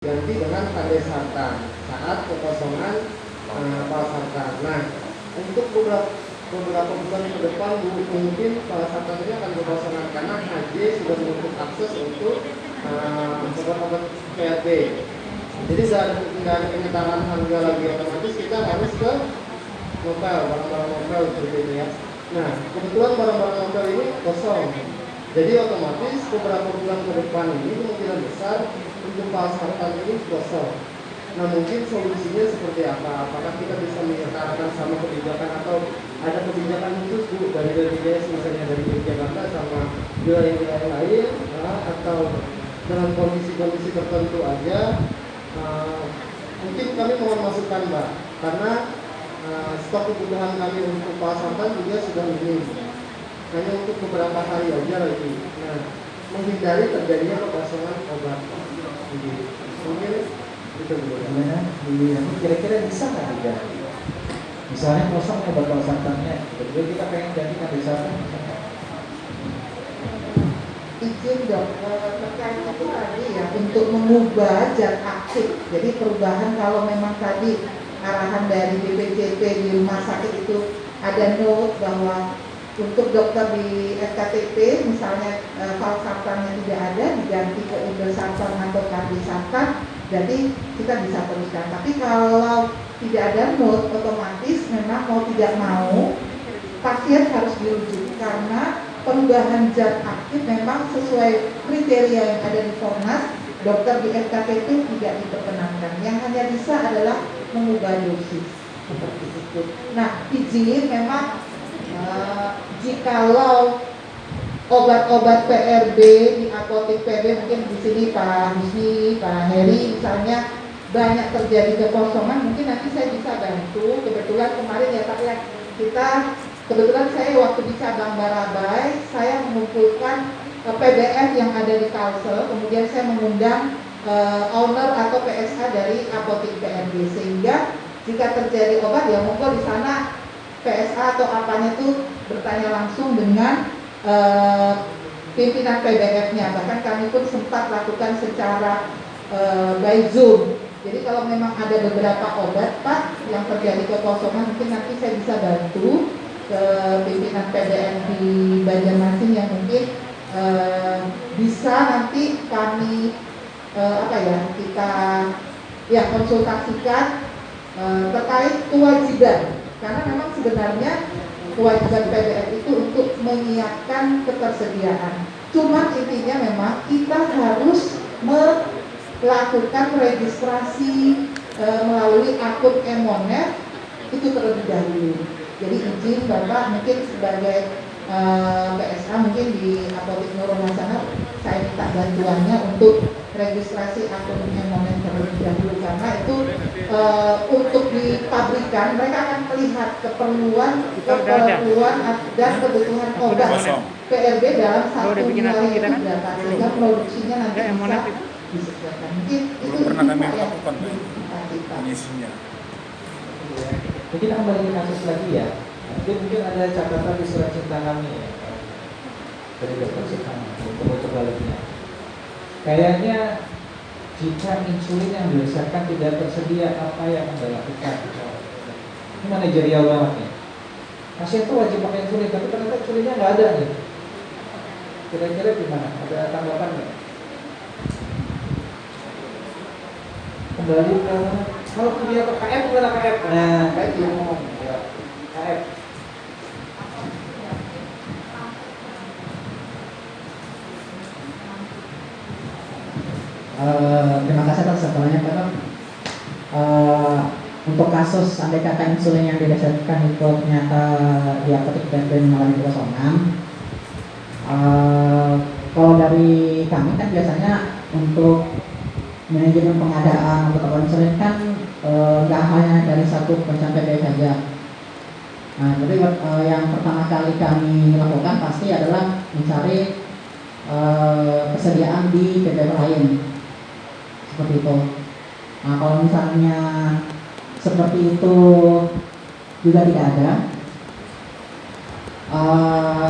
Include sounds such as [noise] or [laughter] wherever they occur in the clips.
ganti dengan tanda sartan saat kekosongan uh, sartan. Nah, untuk beberapa beberapa bulan ke depan mungkin sartan ini akan kekosongan karena HJ sudah menutup akses untuk uh, obat-obat. Jadi saat ada penyetaraan harga lagi otomatis kita harus ke novel, barang-barang novel seperti itu ya. Nah, kebetulan barang-barang novel ini kosong. Jadi otomatis beberapa bulan ke depan ini kemungkinan besar untuk pasarkan ini kosong. Nah mungkin solusinya seperti apa? Apakah kita bisa menyertakan sama kebijakan atau ada kebijakan khusus bu dari BPJS misalnya dari Jakarta sama wilayah-wilayah lain ya, atau dengan kondisi-kondisi tertentu aja uh, mungkin kami mohon masukan mbak karena uh, stok kebutuhan kami untuk pasarkan juga sudah minim hanya untuk beberapa hari aja lagi nah menghindari terjadinya kekosongan obat itu gimana kira-kira bisa nggak diganti misalnya kosong obat santannya. Betul kita pengen ganti kan santan izin dok terkait itu tadi ya untuk mengubah zat aktif jadi perubahan kalau memang tadi arahan dari BPJP di rumah sakit itu ada note bahwa untuk dokter di SKTP misalnya e, valsartannya tidak ada diganti ke indosartan atau kardisartan jadi kita bisa teruskan tapi kalau tidak ada note otomatis memang mau tidak mau pasien harus dirujuk karena perubahan zat aktif memang sesuai kriteria yang ada di Fornas dokter di SKTP tidak diperkenankan. Yang hanya bisa adalah mengubah dosis. Seperti itu. Nah izin memang jikalau obat-obat PRB di apotek PRB mungkin di sini Pak Husni, Pak Heri misalnya banyak terjadi kekosongan mungkin nanti saya bisa bantu. Kebetulan kemarin ya Pak ya kita kebetulan saya waktu di cabang Barabai saya mengumpulkan eh, PBF yang ada di Kalsel kemudian saya mengundang uh, owner atau PSH dari apotek PRB sehingga jika terjadi obat ya monggo di sana PSA atau apanya itu bertanya langsung dengan uh, pimpinan PBF-nya. Bahkan kami pun sempat lakukan secara uh, by Zoom. Jadi kalau memang ada beberapa obat Pak yang terjadi kekosongan mungkin nanti saya bisa bantu ke pimpinan PBF di Banjarmasin yang mungkin uh, bisa nanti kami uh, apa ya kita ya konsultasikan uh, terkait kewajiban karena memang sebenarnya kewajiban PBF itu untuk menyiapkan ketersediaan. Cuma intinya memang kita harus melakukan registrasi e, melalui akun Emonet itu terlebih dahulu. Jadi izin Bapak mungkin sebagai e, PSA mungkin di Apotek Nurul sana saya minta bantuannya untuk registrasi akun Emonet terlebih dahulu karena itu e, untuk di pabrikan mereka akan melihat keperluan keperluan dan kebutuhan obat PRB dalam satu wilayah itu kan? berapa sehingga produksinya nanti bisa disediakan mungkin itu pernah kami lakukan pengisinya mungkin kembali ke kasus lagi ya. Mungkin mungkin ada catatan di surat cinta kami ya dari dokter cinta untuk coba lagi Kayaknya jika insulin yang didasarkan tidak tersedia, apa yang Anda lakukan? Ini manajerial banget nih. Pasien itu wajib pakai insulin, tapi ternyata insulinnya nggak ada nih. Kira-kira gimana? Ada tanggapan nggak? Kembali ke kalau punya KF gimana KF? Nah, KF ngomong. Ya. KF Eh, terima kasih atas setelahnya Pak uh, untuk kasus andai kata insulin yang didasarkan itu ternyata di apotek dan mengalami kekosongan uh, kalau dari kami kan biasanya untuk manajemen pengadaan untuk insulin kan nggak uh, hanya dari satu pencapaian PBI saja. Nah, jadi uh, yang pertama kali kami lakukan pasti adalah mencari uh, kesediaan di PBI lain seperti itu nah kalau misalnya seperti itu juga tidak ada uh,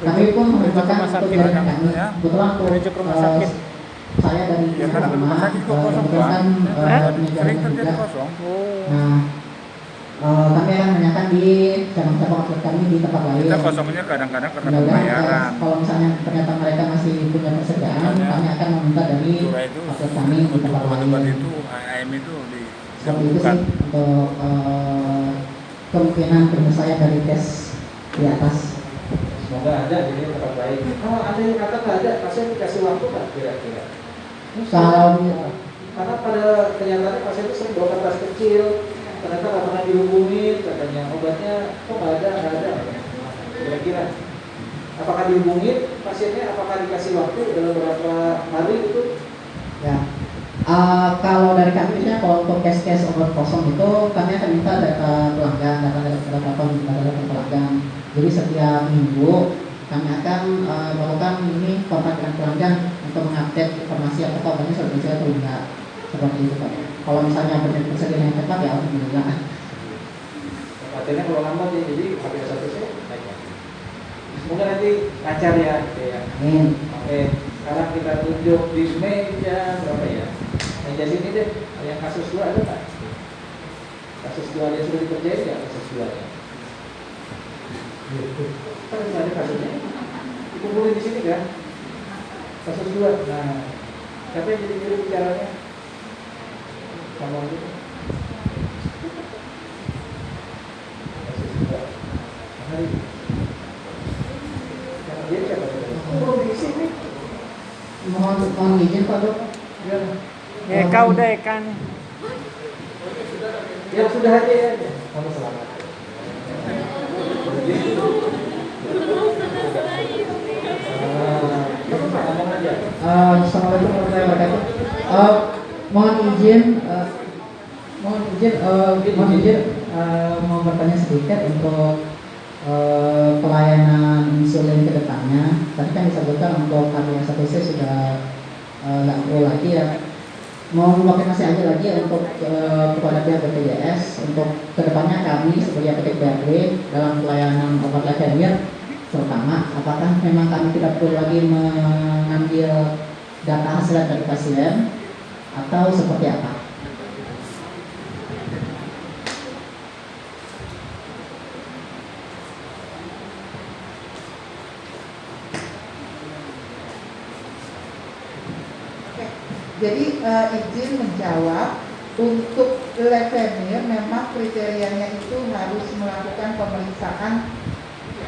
kami pun menunjukkan untuk jaringan kami ya. kebetulan untuk uh, saya dari Ya, rumah, rumah sakit kok eh, kosong, kan eh, Sering penyegaran terjadi juga. kosong. Nah, eh, kami akan menanyakan di cabang-cabang outlet kami di tempat lain. Kita kosongnya kadang-kadang karena eh, pembayaran. kalau misalnya ternyata mereka masih punya persediaan, Makanya, kami akan meminta dari outlet kami di untuk tempat lain. itu AM itu di Seperti itu sih untuk eh, kemungkinan penyelesaian dari tes di atas. Semoga ada jadi tempat lain. Kalau ada yang kata nggak ada, pasien dikasih waktu nggak kira-kira? Kalau Karena pada kenyataannya pasien itu sering bawa kertas kecil, ternyata nggak pernah dihubungin, katanya obatnya kok nggak ada, nggak ada. Kira-kira apakah dihubungin pasiennya, apakah dikasih waktu dalam beberapa hari itu? Ya. Eh, kalau dari kami ya, kalau untuk case-case obat kosong itu kami akan minta data pelanggan, data data data, data, data pelanggan. Jadi setiap minggu kami akan eh, melakukan ini kontak dengan pelanggan untuk mengupdate informasi apakah obatnya sudah tersedia atau enggak. Seperti itu Pak. Kalau misalnya benar persediaan yang cepat ya alhamdulillah. Pasiennya kalau lambat ya, jadi satu sih naik. Semoga nanti lancar ya, gitu ya. Amin. Oke, sekarang kita tunjuk di meja berapa ya? Meja sini deh, yang kasus dua ada nggak? Kasus dua yang sudah dikerjain nggak kasus dua nya? Kan ada kasusnya. Dikumpulin di sini kan? Kasus dua. Nah, siapa yang jadi juru bicaranya? Sama gitu. Kasus dua. Hari. Yang dia siapa? Oh, belum diisi nih. Mohon izin Pak Dok. Ya. Ya kau deh kan. Ya sudah aja ya. Kamu selamat. Assalamualaikum warahmatullahi wabarakatuh. Eh, mohon izin, eh, mohon izin, eh, mohon izin eh, mau bertanya sedikit untuk eh, pelayanan insulin ke depannya. Tadi kan disebutkan untuk HbA1c sudah eh, nggak perlu lagi ya. Mau konfirmasi aja lagi untuk eh, kepada pihak BPJS untuk ke depannya kami sebagai PT BRD dalam pelayanan obat levemir terutama apakah memang kami tidak perlu lagi mengambil data hasil dari pasien atau seperti apa? Oke. Eh, izin menjawab untuk leukemia memang kriterianya itu harus melakukan pemeriksaan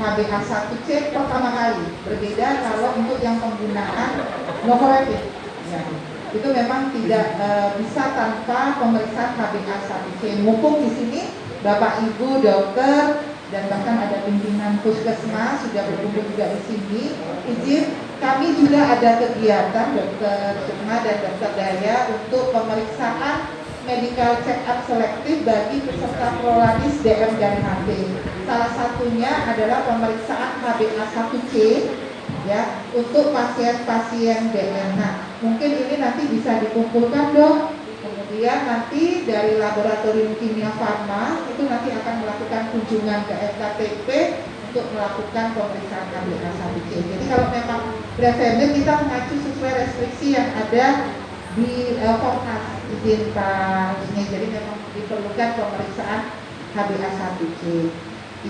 HbA1c pertama kali. Berbeda kalau untuk yang penggunaan novorapid. Ya. Itu memang tidak eh, bisa tanpa pemeriksaan HbA1c. Mumpung di sini Bapak Ibu dokter dan bahkan ada pimpinan puskesmas sudah berkumpul juga di sini. Izin kami juga ada kegiatan dokter Sukma dan dokter Daya untuk pemeriksaan medical check up selektif bagi peserta prolanis DM dan HB. Salah satunya adalah pemeriksaan HbA1c ya untuk pasien-pasien DM. Nah, mungkin ini nanti bisa dikumpulkan dok. Kemudian nanti dari laboratorium kimia farma itu nanti akan melakukan kunjungan ke FKTP untuk melakukan pemeriksaan HbA1c. Jadi kalau memang Brevemir kita mengacu sesuai restriksi yang ada di uh, Komnas izin Pak Husni. Jadi memang diperlukan pemeriksaan HbA1c.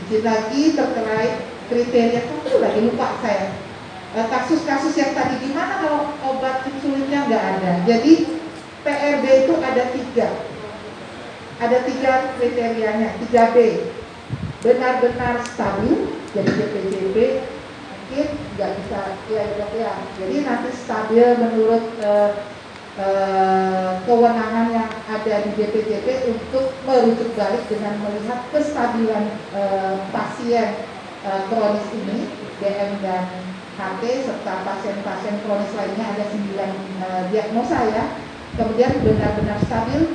Izin lagi terkait kriteria itu lagi lupa saya. Eh, Kasus-kasus yang tadi di mana kalau obat insulinnya nggak ada. Jadi PRB itu ada tiga, ada tiga kriterianya, 3B benar-benar stabil, jadi DPJP mungkin nggak bisa ya dok ya. Jadi nanti stabil menurut eh, eh, kewenangan yang ada di DPJP untuk merujuk balik dengan melihat kestabilan eh, pasien kronis ini, DM dan HT serta pasien-pasien kronis lainnya ada 9 eh, diagnosa ya. Kemudian benar-benar stabil,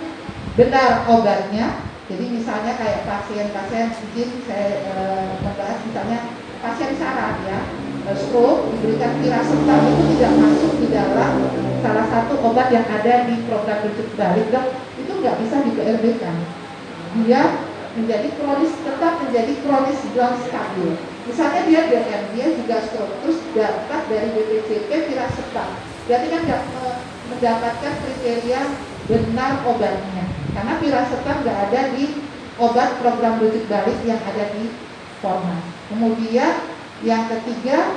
benar obatnya. Jadi misalnya kayak pasien-pasien izin saya eh, membahas misalnya pasien saraf ya, eh, stroke diberikan tirasemtam itu tidak masuk di dalam salah satu obat yang ada di program rujuk balik dok itu nggak bisa di PRB kan. Dia menjadi kronis tetap menjadi kronis down stabil. Misalnya dia DM, dia juga stroke, terus dapat dari BPJP tirasemtam. Berarti kan nggak eh, mendapatkan kriteria benar obatnya. Karena piracetam nggak ada di obat program rujuk balik yang ada di format. Kemudian yang ketiga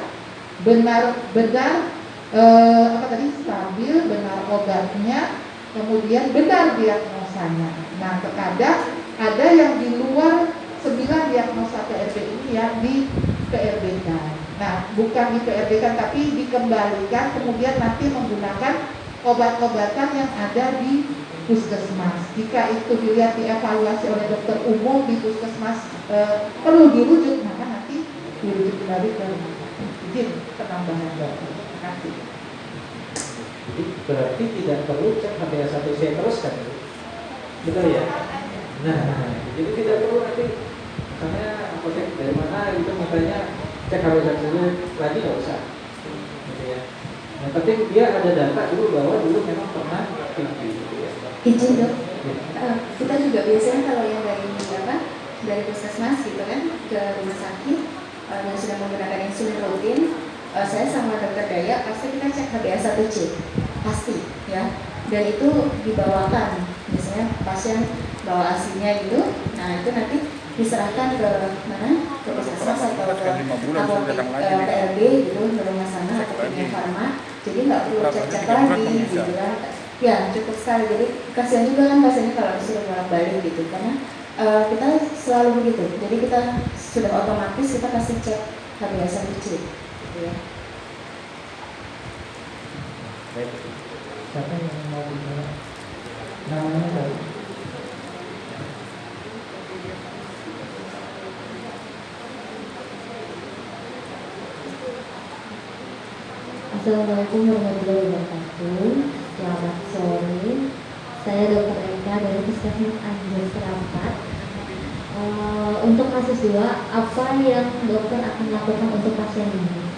benar-benar eh, apa tadi stabil, benar obatnya, kemudian benar diagnosanya. Nah, terkadang ada yang di luar 9 diagnosa PRB ini yang di PRB kan. Nah, bukan di PRB kan tapi dikembalikan kemudian nanti menggunakan obat-obatan yang ada di puskesmas. Jika itu dilihat dievaluasi oleh dokter umum di puskesmas e, perlu dirujuk, maka nanti dirujuk kembali ke. Izin penambahan dokter. Terima kasih. Jadi berarti tidak perlu cek HbA1c terus kan? Betul ya? Nah, jadi tidak perlu nanti misalnya apotek dari mana itu makanya cek HbA1c lagi nggak usah. Yang penting dia ada data dulu bahwa dulu memang pernah tinggi. Gitu ya. Izin dok, Ya. Eh, kita juga biasanya kalau yang dari apa dari puskesmas gitu kan ke rumah sakit eh, yang sudah menggunakan insulin rutin, eh, saya sama dokter Daya pasti kita cek HbA1c pasti ya dan itu dibawakan misalnya pasien bawa asinya gitu, nah itu nanti diserahkan ke mana ke puskesmas atau ke apotek datang lagi nih. PRB gitu ke rumah sana atau Lagi. kimia farma jadi nggak perlu cek-cek lagi gitu kan ya cukup sekali jadi kasihan juga kan pasiennya kalau disuruh bolak balik gitu karena eh, kita selalu begitu jadi kita sudah otomatis kita kasih cek HbA1c gitu ya Baik. Siapa yang mau bicara? Namanya tadi. Assalamualaikum warahmatullahi wabarakatuh. Selamat sore. Saya Dr. Eka dari Puskesmas Anjir Serapat. Eh, untuk kasus dua, apa yang dokter akan lakukan untuk pasien ini?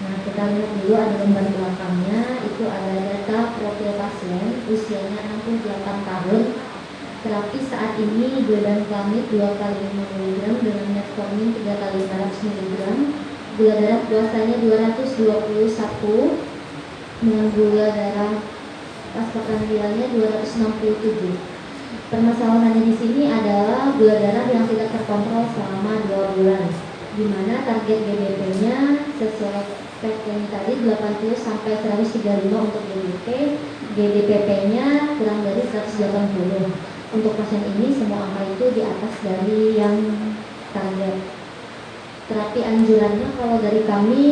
Nah, kita lihat dulu ada lembar belakangnya. Itu ada data profil pasien, usianya 68 tahun. Terapi saat ini dan kami 2 kali 5 mg dengan metformin 3 kali 500 mg gula darah puasanya 221 dengan gula darah pas prandialnya 267 permasalahannya di sini adalah gula darah yang tidak terkontrol selama 2 bulan di mana target GDP-nya sesuai spek yang tadi 80 sampai 135 untuk GDP GDPP-nya kurang dari 180 untuk pasien ini semua angka itu di atas dari yang target terapi anjurannya kalau dari kami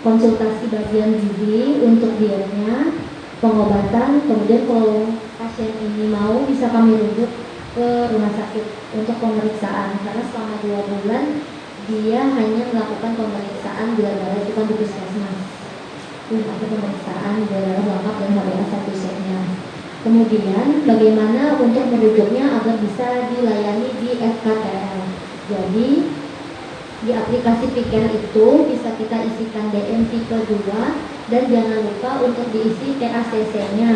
konsultasi bagian gizi untuk dietnya pengobatan kemudian kalau pasien ini mau bisa kami rujuk ke rumah sakit untuk pemeriksaan. Karena selama dua bulan dia hanya melakukan pemeriksaan gula darah itu kan di puskesmas. Ada pemeriksaan gula darah lengkap dan HbA1c nya kemudian bagaimana untuk merujuknya agar bisa dilayani di FKTL jadi di aplikasi Piker itu bisa kita isikan DM tipe 2 dan jangan lupa untuk diisi TACC-nya.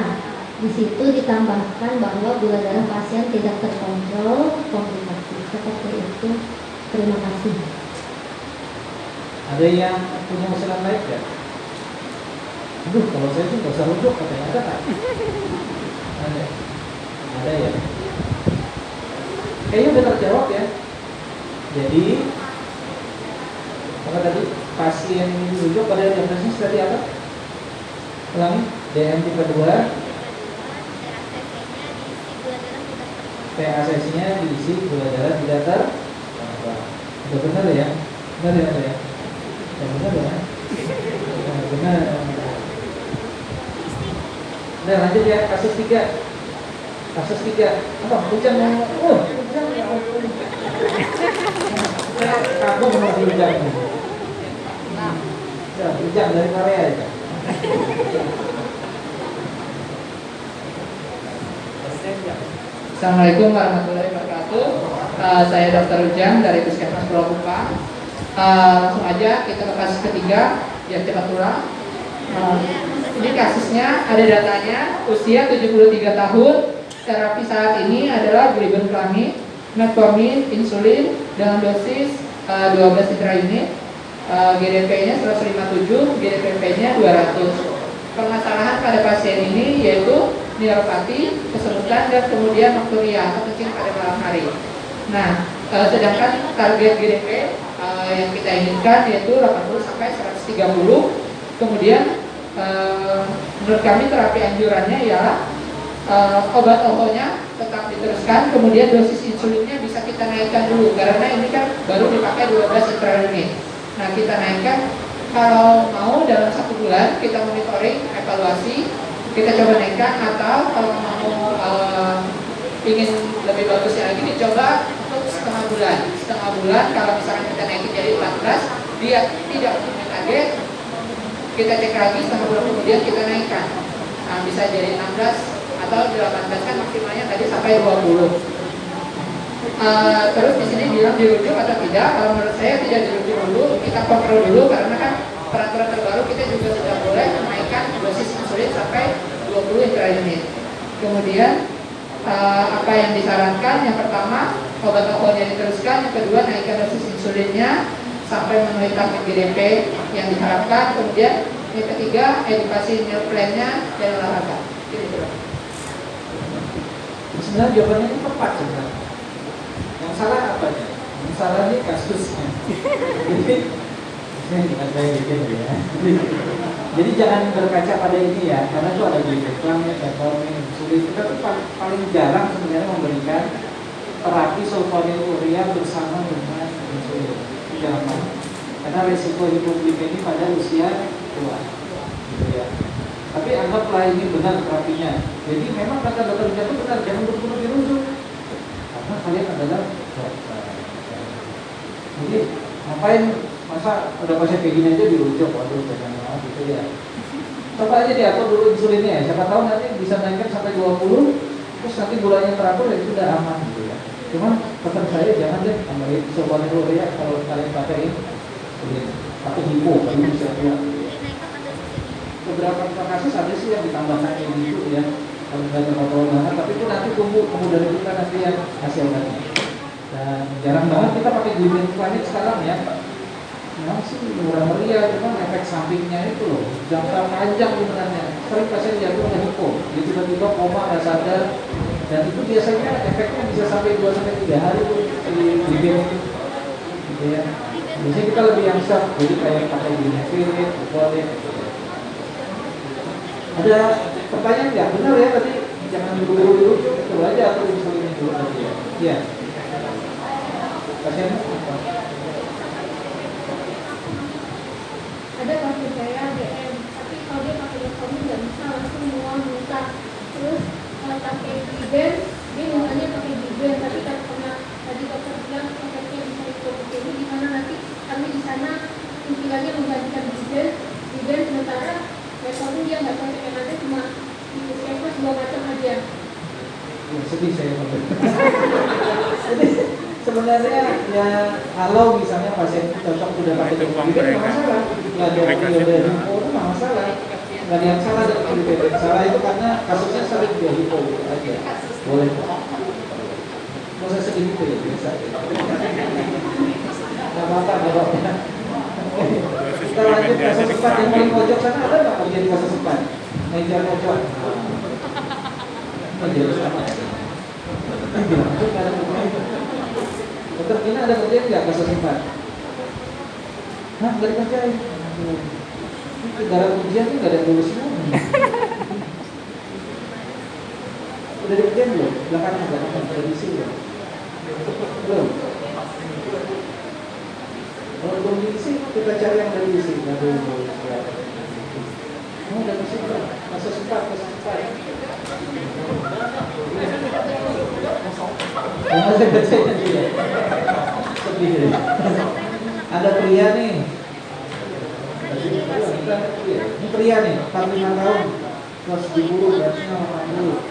Di situ ditambahkan bahwa gula darah pasien tidak terkontrol komplikasi. Seperti itu. Terima kasih. Ada yang punya usulan lain nggak? Aduh, kalau saya sih nggak usah rujuk katanya ada nggak? Ada. Ada ya. Kayaknya udah terjawab ya. Jadi apa tadi pasien dirujuk pada diagnosis seperti apa? Ulangi, DM tipe 2 PACC-nya diisi gula darah tidak ter Udah benar ya? Benar ya? Benar ya? Ya benar ya? Nah, benar. Nah lanjut ya kasus 3 Kasus 3 Apa? Hujan mau Oh, hujan ya. Saya kagum sama hujan. Ya, dari Korea ya. Assalamualaikum warahmatullahi wabarakatuh. Uh, saya Dr. Ujang dari Puskesmas Pulau Kupang. Uh, langsung aja kita ke kasus ketiga, ya cepat pulang. Uh, ini kasusnya ada datanya, usia 73 tahun, terapi saat ini adalah glibenclamid, metformin, insulin dengan dosis uh, 12 intraunit, GDP-nya 157, GDPP-nya 200. permasalahan pada pasien ini yaitu neuropati, kesemutan, dan kemudian nokturia atau kencing pada malam hari. Nah, eh, sedangkan target GDP eh, yang kita inginkan yaitu 80 sampai 130. Kemudian eh, menurut kami terapi anjurannya eh, obat ohonya tetap diteruskan, kemudian dosis insulinnya bisa kita naikkan dulu karena ini kan baru dipakai 12 intraunit. Nah, kita naikkan kalau mau dalam satu bulan kita monitoring, evaluasi, kita coba naikkan atau kalau mau eh, ingin lebih bagusnya lagi dicoba untuk setengah bulan. Setengah bulan kalau misalkan kita naikin jadi 14, dia tidak punya target, kita cek lagi setengah bulan kemudian kita naikkan. Nah, bisa jadi 16 atau 18 kan maksimalnya tadi sampai 20. Eh, terus di sini bilang dirujuk atau tidak? Kalau menurut saya tidak dirujuk dulu, kita kontrol dulu karena kan peraturan terbaru kita juga sudah boleh menaikkan dosis insulin sampai 20 intraunit. Kemudian eh, apa yang disarankan? Yang pertama obat obatnya diteruskan, yang kedua naikkan dosis insulinnya sampai memenuhi target GDP yang diharapkan. Kemudian yang ketiga edukasi meal plan-nya dan olahraga. Gitu. Sebenarnya jawabannya itu tepat sebenarnya. Salah apanya? Yang salah ini kasusnya. Jadi ya. Jadi jangan berkaca pada ini ya, karena itu ada glikon, metformin, insulin. Kita tuh pa- paling jarang sebenarnya memberikan terapi sulfonylurea bersama dengan insulin. Itu mau. Karena resiko hipoglikemi pada usia tua. Gitu ya. Tapi anggaplah ini benar terapinya. Jadi memang kata dokter jantung benar, jangan buru-buru dirujuk. Karena kalian adalah dokter. Jadi ngapain masa udah pasien kayak gini aja dirujuk, waduh jangan mau gitu ya. Coba aja diatur dulu insulinnya ya. Siapa tahu nanti bisa naikkan sampai 20 terus nanti gulanya teratur ya sudah aman gitu ya. Cuman pesan saya jangan deh tambahin dulu ya kalau kalian pakai insulin atau hipo bisa ya beberapa kasus ada sih yang ditambahkan gitu ya kalau nggak terkontrol banget tapi itu nanti tunggu kemudian kita nanti yang hasil obatnya dan jarang banget kita pakai glutamate planet sekarang ya memang sih murah meriah cuman efek sampingnya itu loh jangka panjang sebenarnya. Sering pasien jatuh ke hipo dia tiba-tiba koma nggak sadar. Dan itu biasanya efeknya bisa sampai 2 sampai 3 hari tuh di glutamate gitu ya biasanya kita lebih yang soft jadi kayak pakai glutamate, glutamate ada pertanyaan nggak? Benar ya tadi jangan buru-buru dirujuk, coba aja atau insulinnya dulu tadi ya. Iya. Pasien ada pasien saya DM tapi kalau dia pakai metformin nggak bisa langsung mual muntah terus kalau pakai giben dia mintanya pakai giben tapi karena tadi dokter bilang efeknya bisa hipoglikemi di mana nanti kami di sana pikirannya menggantikan giben giben sementara metformin dia nggak cocok yang ada cuma di puskesmas dua macam aja Ya, sedih saya Jadi [laughs] sebenarnya ya kalau misalnya pasien itu cocok sudah pakai Itu uang giben nggak masalah. Nggak ada sih. hipo itu nggak masalah. Nggak ada yang salah dengan giben. Salah itu karena kasusnya sering dia hipo gitu aja. Boleh kok. Mau saya sedih gitu ya biasa. Nggak apa-apa, nggak apa-apa. Kita lanjut kasus empat yang paling pojok sana ada nggak kerja di empat? Meja pojok. Meja sama. Ada. Dokter Tina ada kerjaan nggak kasus empat? Hah, nggak. Ini Darah ujian ini nggak ada semua. Udah dikerjain belum? Belakangan belakangan udah diisi belum? Belum. Diisi, kita cari yang udah diisi. Aduh, ya. Oh, udah belum? Yang ada kerjanya dia. Sedih ya. Ada pria nih. Ini pria nih, 45 tahun. Terus diburu beratnya 80.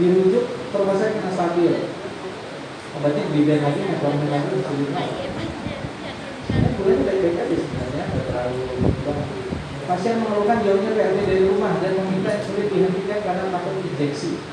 Dirujuk sakit kena stabil. Obatnya beda lagi, metformin lagi, aja berubah. Pasien mengeluhkan jauhnya PRT dari rumah dan meminta insulin dihentikan karena takut injeksi.